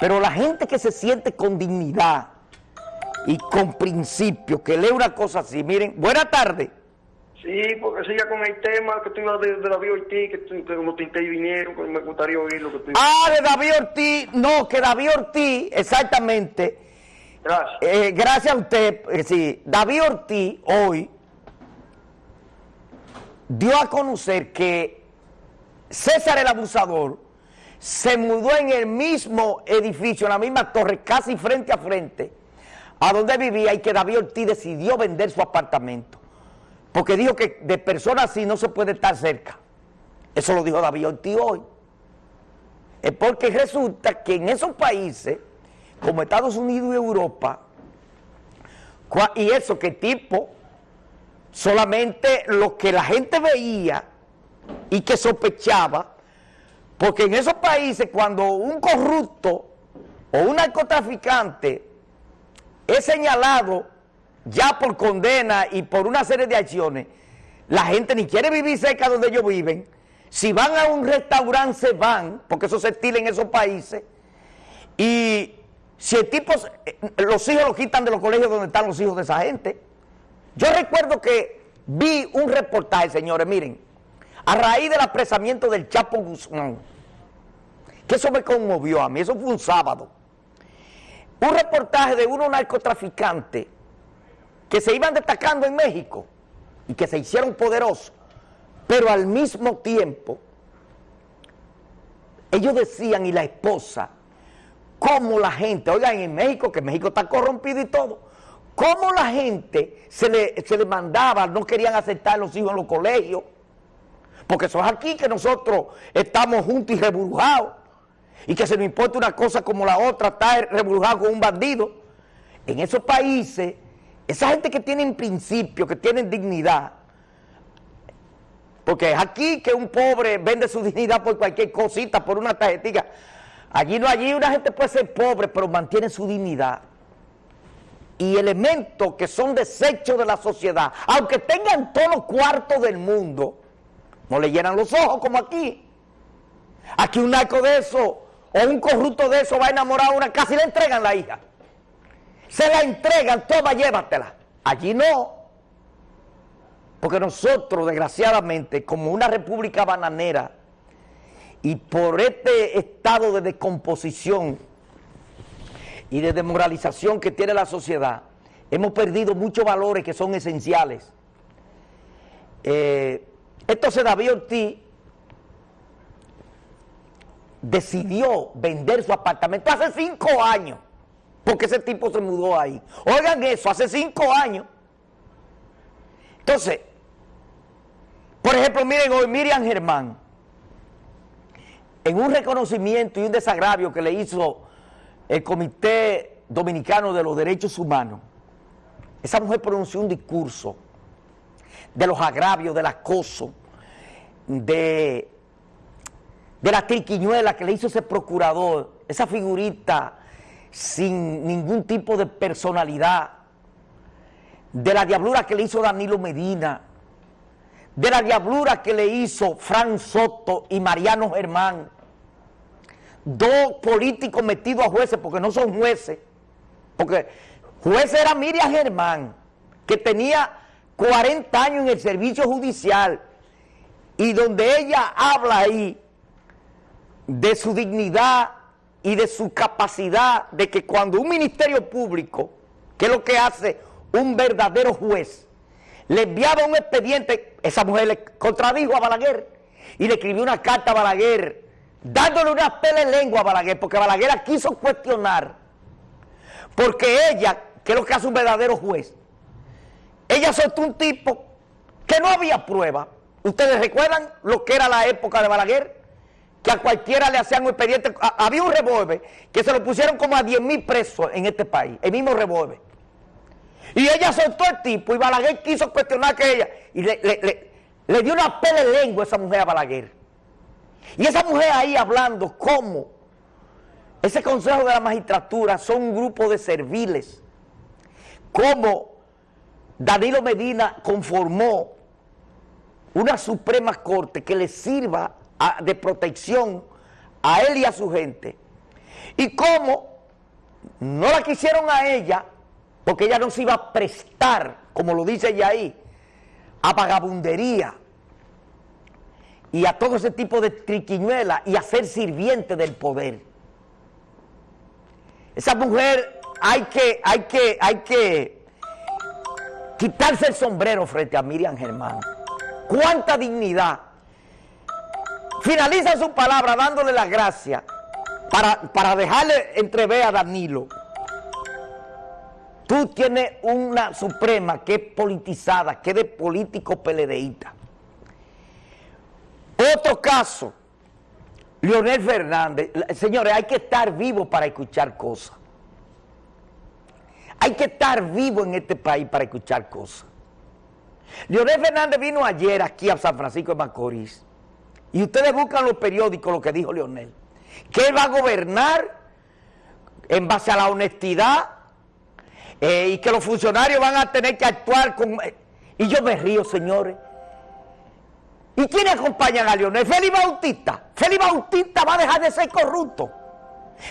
Pero la gente que se siente con dignidad y con principio, que lee una cosa así, miren, buena tarde. Sí, porque siga con el tema que tú ibas de, de David Ortiz, que, tú, que como te vinieron, que me gustaría oír lo que tú Ah, de David Ortiz, no, que David Ortiz, exactamente. Gracias. Eh, gracias a usted, eh, sí, David Ortiz hoy dio a conocer que César el abusador se mudó en el mismo edificio, en la misma torre, casi frente a frente, a donde vivía y que David Ortiz decidió vender su apartamento. Porque dijo que de personas así no se puede estar cerca. Eso lo dijo David Ortiz hoy. Es porque resulta que en esos países, como Estados Unidos y Europa, y eso que tipo, solamente lo que la gente veía y que sospechaba, porque en esos países cuando un corrupto o un narcotraficante es señalado ya por condena y por una serie de acciones, la gente ni quiere vivir cerca donde ellos viven. Si van a un restaurante se van, porque eso se estila en esos países. Y si el tipo, eh, los hijos los quitan de los colegios donde están los hijos de esa gente. Yo recuerdo que vi un reportaje, señores, miren, a raíz del apresamiento del Chapo Guzmán, que eso me conmovió a mí, eso fue un sábado. Un reportaje de unos narcotraficantes que se iban destacando en México y que se hicieron poderosos, pero al mismo tiempo, ellos decían, y la esposa, cómo la gente, oigan, en México, que México está corrompido y todo, cómo la gente se le, se le mandaba, no querían aceptar a los hijos en los colegios, porque eso es aquí que nosotros estamos juntos y reburujados, y que se nos importa una cosa como la otra, estar reburujado con un bandido. En esos países, esa gente que tienen principios, que tienen dignidad, porque es aquí que un pobre vende su dignidad por cualquier cosita, por una tarjetita. Allí no, allí una gente puede ser pobre, pero mantiene su dignidad. Y elementos que son desechos de la sociedad, aunque tengan todos los cuartos del mundo, no le llenan los ojos como aquí. Aquí un narco de eso, o un corrupto de eso va a enamorar a una casa y le entregan la hija. Se la entregan, toma, llévatela. Allí no. Porque nosotros, desgraciadamente, como una república bananera, y por este estado de descomposición y de desmoralización que tiene la sociedad, hemos perdido muchos valores que son esenciales. Eh, entonces David Ortiz decidió vender su apartamento hace cinco años, porque ese tipo se mudó ahí. Oigan eso, hace cinco años. Entonces, por ejemplo, miren hoy Miriam Germán, en un reconocimiento y un desagravio que le hizo el Comité Dominicano de los Derechos Humanos, esa mujer pronunció un discurso de los agravios, del acoso, de, de la triquiñuela que le hizo ese procurador, esa figurita sin ningún tipo de personalidad, de la diablura que le hizo Danilo Medina, de la diablura que le hizo Fran Soto y Mariano Germán, dos políticos metidos a jueces porque no son jueces, porque juez era Miriam Germán, que tenía 40 años en el servicio judicial y donde ella habla ahí de su dignidad y de su capacidad de que cuando un ministerio público, que es lo que hace un verdadero juez, le enviaba un expediente, esa mujer le contradijo a Balaguer y le escribió una carta a Balaguer dándole una pela en lengua a Balaguer, porque Balaguer la quiso cuestionar, porque ella, que es lo que hace un verdadero juez, ella soltó un tipo que no había prueba. ¿Ustedes recuerdan lo que era la época de Balaguer? Que a cualquiera le hacían un expediente. Había un revólver que se lo pusieron como a 10 mil presos en este país, el mismo revólver. Y ella soltó el tipo y Balaguer quiso cuestionar que ella. Y le, le- le- le dio una pele lengua a esa mujer a Balaguer. Y esa mujer ahí hablando cómo ese consejo de la magistratura son un grupo de serviles. Cómo Danilo Medina conformó una Suprema Corte que le sirva de protección a él y a su gente. Y cómo no la quisieron a ella, porque ella no se iba a prestar, como lo dice ella ahí, a vagabundería y a todo ese tipo de triquiñuela y a ser sirviente del poder. Esa mujer hay que, hay que, hay que quitarse el sombrero frente a Miriam Germán. Cuánta dignidad. Finaliza su palabra dándole las gracias para, para dejarle entrever a Danilo. Tú tienes una suprema que es politizada, que es de político peledeíta. Otro caso, Leonel Fernández. Señores, hay que estar vivo para escuchar cosas. Hay que estar vivo en este país para escuchar cosas. Leonel Fernández vino ayer aquí a San Francisco de Macorís. Y ustedes buscan los periódicos lo que dijo Leonel. Que él va a gobernar en base a la honestidad eh, y que los funcionarios van a tener que actuar con... Eh, y yo me río, señores. ¿Y quiénes acompañan a Leonel? Félix Bautista. Félix Bautista va a dejar de ser corrupto.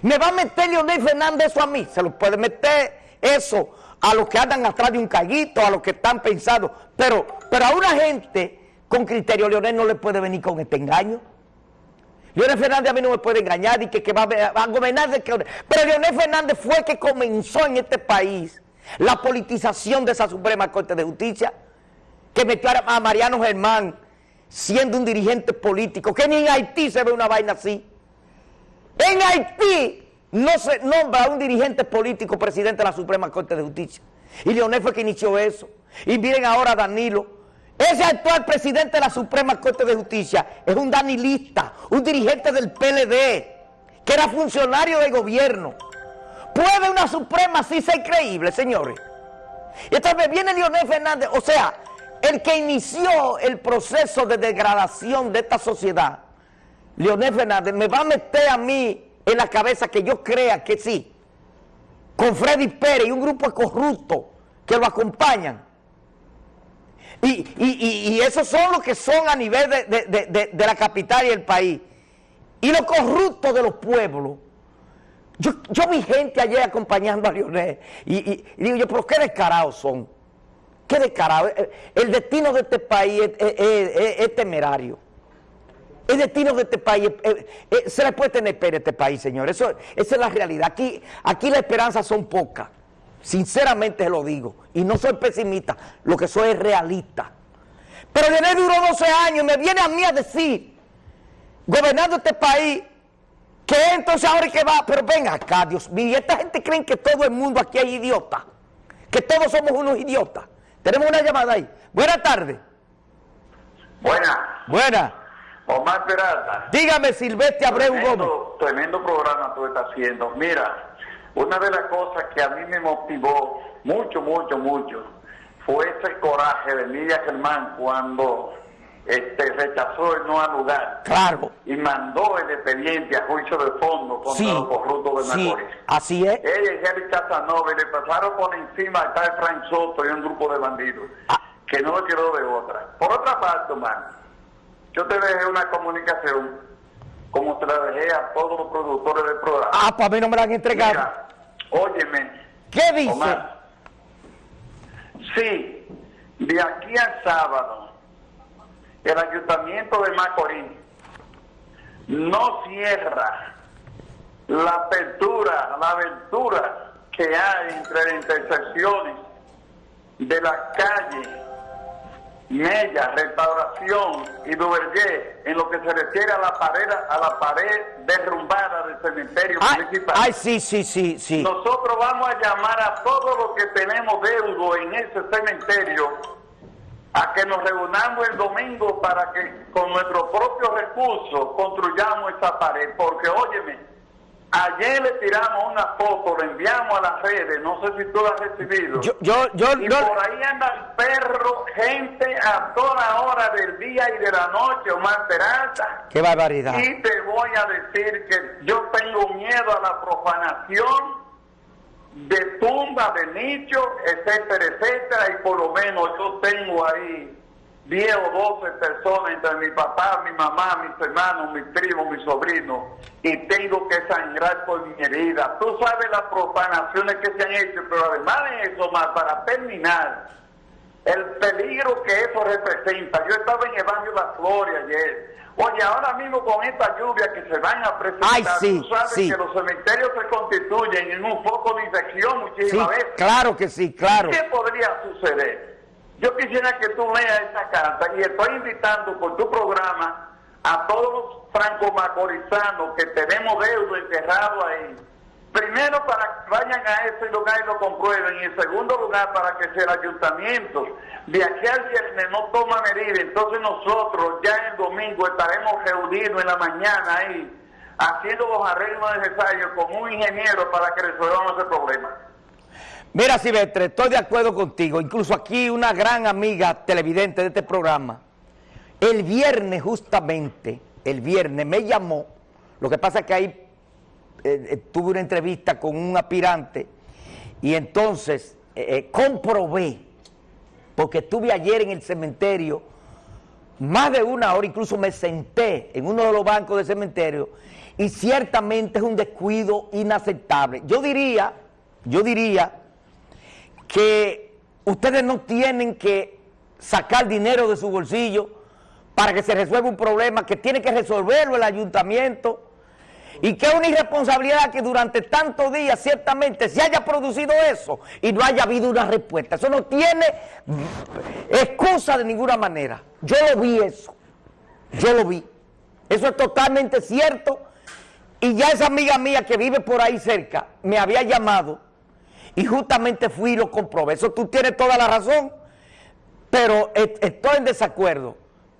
Me va a meter Leonel Fernández eso a mí. Se lo puede meter eso a los que andan atrás de un caguito, a los que están pensando. Pero, pero a una gente con criterio, Leonel no le puede venir con este engaño. Leonel Fernández a mí no me puede engañar y que, que va, a, gobernar. De que, pero Leonel Fernández fue el que comenzó en este país la politización de esa Suprema Corte de Justicia, que metió a Mariano Germán siendo un dirigente político, que ni en Haití se ve una vaina así. En Haití no se nombra a un dirigente político presidente de la Suprema Corte de Justicia. Y Leonel fue que inició eso. Y miren ahora Danilo. Ese actual presidente de la Suprema Corte de Justicia es un danilista, un dirigente del PLD, que era funcionario de gobierno. ¿Puede una Suprema así ser creíble, señores? Y entonces viene Leonel Fernández, o sea, el que inició el proceso de degradación de esta sociedad, Leonel Fernández, me va a meter a mí en la cabeza que yo crea que sí, con Freddy Pérez y un grupo de corruptos que lo acompañan. Y, esos son los que son a nivel de, la capital y el país. Y los corruptos de los pueblos. Yo, yo vi gente ayer acompañando a Leonel y, digo yo, pero qué descarados son. Qué descarado. Eh, el destino de este país es, temerario. El destino de este país, se le puede tener pena a este país, señor. Eso, esa es la realidad. Aquí, aquí las esperanzas son pocas. Sinceramente lo digo. Y no soy pesimista, lo que soy es realista. Pero Leonel duró 12 años y me viene a mí a decir, gobernando este país, que entonces ahora que va, pero ven acá, Dios mío, esta gente cree que todo el mundo aquí es idiota, que todos somos unos idiotas. Tenemos una llamada ahí. Buenas tardes. Buenas. Buenas. Omar Peralta. Dígame, Silvestre Abreu Gómez. Tremendo programa tú estás haciendo. Mira, una de las cosas que a mí me motivó mucho, mucho, mucho, fue ese coraje de Lidia Germán cuando este, rechazó el no al lugar. Claro. Y mandó el expediente a juicio de fondo contra los corruptos de Macorís. así es. Ella y Jerry Casanova le pasaron por encima a tal Frank Soto y un grupo de bandidos. Ah. Que no lo quiero de otra. Por otra parte, man, yo te dejé una comunicación como te la dejé a todos los productores del programa. Ah, pues a mí no me la han entregado. Mira, óyeme. ¿Qué dice? sí, de aquí al sábado el ayuntamiento de Macorís no cierra la apertura, la aventura que hay entre las intersecciones de la calle Mella, Restauración y Duvergé en lo que se refiere a la pared, a la pared derrumbada del cementerio municipal. Ay, sí, sí, sí, sí. Nosotros vamos a llamar a todos los que tenemos deudo en ese cementerio a que nos reunamos el domingo para que con nuestros propios recursos construyamos esa pared. Porque, óyeme, ayer le tiramos una foto, le enviamos a las redes, no sé si tú la has recibido. Yo, yo, yo, y por ahí andan perros, gente a toda hora del día y de la noche, Omar Peralta. ¡Qué barbaridad! Y te voy a decir que yo tengo miedo a la profanación de tumba, de nicho, etcétera, etcétera, y por lo menos yo tengo ahí 10 o 12 personas entre mi papá, mi mamá, mis hermanos, mis primos, mis sobrinos, y tengo que sangrar por mi herida. Tú sabes las profanaciones que se han hecho, pero además de eso, más para terminar, el peligro que eso representa. Yo estaba en el barrio La Flores ayer. Oye, ahora mismo con esta lluvia que se van a presentar, Ay, sí, tú sabes sí. que los cementerios se constituyen en un foco de infección Sí, muchísimas veces. claro que sí, claro. ¿Qué podría suceder? Yo quisiera que tú leas esta carta y estoy invitando por tu programa a todos los franco-macorizanos que tenemos deudo enterrado ahí. Primero para que vayan a ese lugar y lo comprueben y en segundo lugar para que sea el ayuntamiento de aquí al viernes no toma medida, entonces nosotros ya el domingo estaremos reunidos en la mañana ahí haciendo los arreglos necesarios con un ingeniero para que resolvamos ese problema. Mira, Silvestre, estoy de acuerdo contigo. Incluso aquí una gran amiga televidente de este programa, el viernes justamente, el viernes me llamó, lo que pasa es que ahí eh, eh, tuve una entrevista con un aspirante y entonces eh, comprobé, porque estuve ayer en el cementerio más de una hora, incluso me senté en uno de los bancos del cementerio y ciertamente es un descuido inaceptable. Yo diría, yo diría que ustedes no tienen que sacar dinero de su bolsillo para que se resuelva un problema que tiene que resolverlo el ayuntamiento y que es una irresponsabilidad que durante tantos días ciertamente se haya producido eso y no haya habido una respuesta. Eso no tiene excusa de ninguna manera. Yo lo vi eso, yo lo vi. Eso es totalmente cierto y ya esa amiga mía que vive por ahí cerca me había llamado y justamente fui y lo comprobé. Eso tú tienes toda la razón, pero est- estoy en desacuerdo,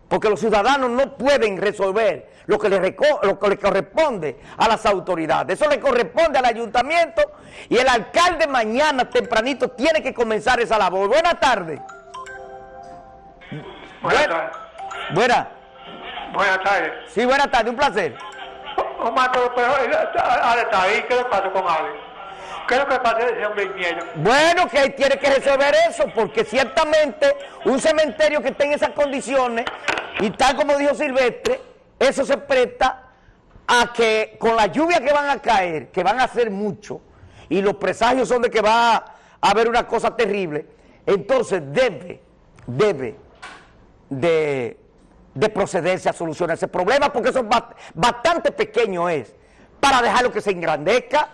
porque los ciudadanos no pueden resolver lo que, le reco- lo que le corresponde a las autoridades. Eso le corresponde al ayuntamiento y el alcalde mañana tempranito tiene que comenzar esa labor. Buenas tardes. Buenas Buen- tardes. Buenas. Buenas tardes. Sí, buenas tardes, un placer. Omar, pero, pero ahí. ¿Qué le pasó con Ale? ¿Qué que pasa ese hombre? Bueno, que tiene que resolver eso, porque ciertamente un cementerio que esté en esas condiciones, y tal como dijo Silvestre, eso se presta a que con la lluvia que van a caer, que van a hacer mucho, y los presagios son de que va a haber una cosa terrible, entonces debe, debe de, de procederse a solucionar ese problema, porque eso es ba- bastante pequeño es, para dejarlo que se engrandezca.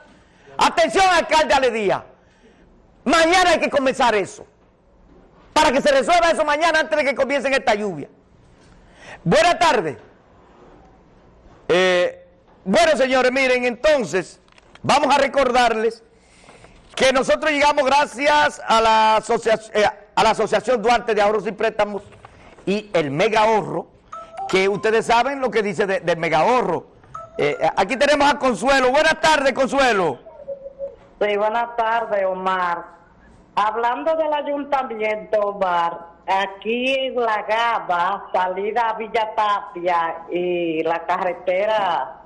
Atención, alcalde Ale Díaz, mañana hay que comenzar eso, para que se resuelva eso mañana antes de que comiencen esta lluvia. Buenas tardes. Eh, bueno, señores, miren, entonces, vamos a recordarles que nosotros llegamos gracias a la, asocia- eh, a la Asociación Duarte de Ahorros y Préstamos y el Mega Ahorro, que ustedes saben lo que dice de- del Mega Ahorro. Eh, aquí tenemos a Consuelo. Buenas tardes, Consuelo. Sí, buenas tardes, Omar. Hablando del ayuntamiento, Omar, aquí en La Gaba, salida a Villa Tapia y la carretera,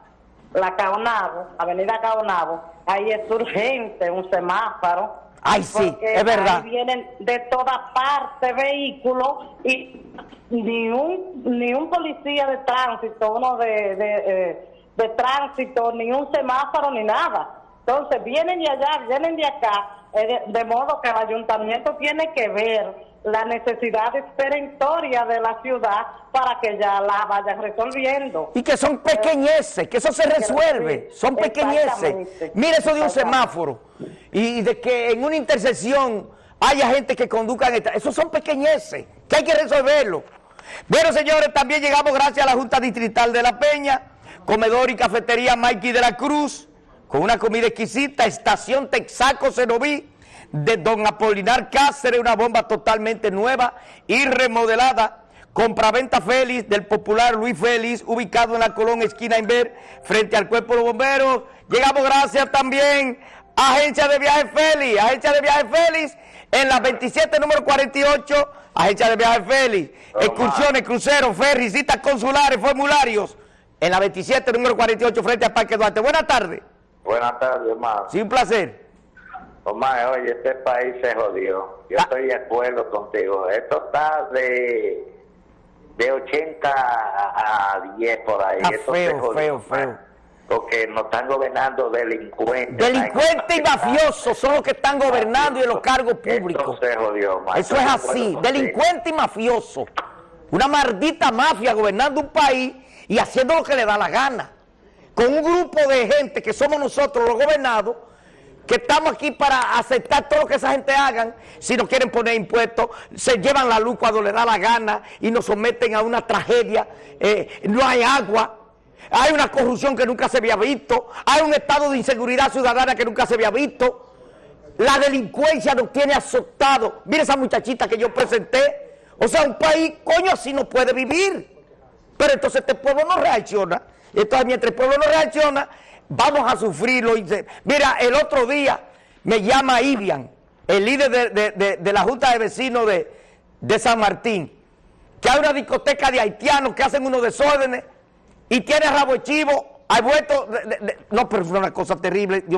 la Caonabo, avenida Caonabo, ahí es urgente un semáforo. Ay, sí, es verdad. Ahí vienen de toda parte vehículos y ni un ni un policía de tránsito, uno de, de, eh, de tránsito, ni un semáforo, ni nada. Entonces vienen de allá, vienen de acá, eh, de, modo que el ayuntamiento tiene que ver la necesidad perentoria de la ciudad para que ya la vayan resolviendo. Y que son pequeñeces, que eso se resuelve, son pequeñeces. Mire eso de un semáforo y de que en una intersección haya gente que conduzca en esta, esos son pequeñeces, que hay que resolverlo. Bueno, señores, también llegamos gracias a la Junta Distrital de La Peña, comedor y cafetería Mikey de la Cruz, con una comida exquisita, estación Texaco Cenoví, de Don Apolinar Cáceres, una bomba totalmente nueva y remodelada. Compraventa Félix del popular Luis Félix, ubicado en la Colón Esquina Inver, frente al Cuerpo de los Bomberos. Llegamos gracias también a Agencia de Viajes Félix, Agencia de Viajes Félix, en la 27 número 48, Agencia de Viajes Félix, excursiones, cruceros, ferries, citas consulares, formularios, en la 27 número 48, frente al Parque Duarte. Buenas tardes, Buenas tardes, Omar. sí, un placer. Omar, oye, este país se jodió. Yo Ah. estoy de acuerdo contigo. Esto está de, de 80 a, a 10 por ahí. Está Esto feo, se jodió feo, feo. Porque nos están gobernando delincuentes. Delincuentes y mafiosos son los que están gobernando y en los cargos Esto públicos. se jodió más. Eso es así, delincuente y mafioso. Una maldita mafia gobernando un país y haciendo lo que le da la gana. Con un grupo de gente que somos nosotros los gobernados, que estamos aquí para aceptar todo lo que esa gente hagan. Si no quieren poner impuestos, se llevan la luz cuando le da la gana y nos someten a una tragedia. Eh, no hay agua. Hay una corrupción que nunca se había visto. Hay un estado de inseguridad ciudadana que nunca se había visto. La delincuencia nos tiene azotado. Mira esa muchachita que yo presenté. O sea, un país, coño, así no puede vivir. Pero entonces este pueblo no reacciona. Entonces mientras el pueblo no reacciona, vamos a sufrirlo. Mira, el otro día me llama Ivian, el líder de, de- de- la Junta de Vecinos de, San Martín, que hay una discoteca de haitianos que hacen unos desórdenes y tiene rabo de chivo. Hay vuelto, no, pero fue una cosa terrible.